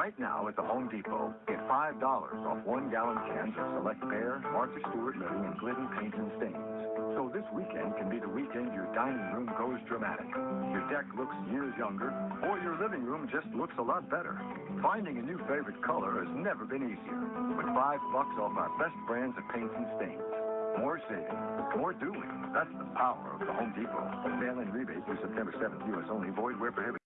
Right now at the Home Depot, get $5 off one gallon cans of select Behr, Martha Stewart Living, and Glidden paints and stains. So this weekend can be the weekend your dining room goes dramatic. Your deck looks years younger, or your living room just looks a lot better. Finding a new favorite color has never been easier. With five bucks off our best brands of paints and stains. More saving, more doing. That's the power of the Home Depot. Mail-in rebate through September 7th, U.S. only. Void where prohibited.